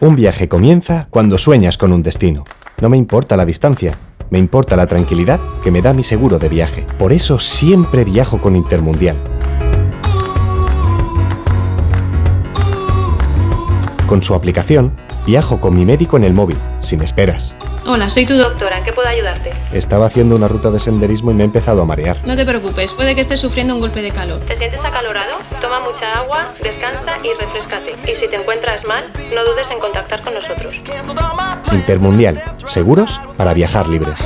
Un viaje comienza cuando sueñas con un destino. No me importa la distancia, me importa la tranquilidad que me da mi seguro de viaje. Por eso siempre viajo con Intermundial. Con su aplicación, viajo con mi médico en el móvil, sin esperas. Hola, soy tu doctora. ¿En qué puedo ayudarte? Estaba haciendo una ruta de senderismo y me he empezado a marear. No te preocupes, puede que estés sufriendo un golpe de calor. ¿Te sientes acalorado? Toma mucha agua, descansa y refrescate. Y si te encuentras mal, no dudes en contactar con nosotros. Intermundial, seguros para viajar libres.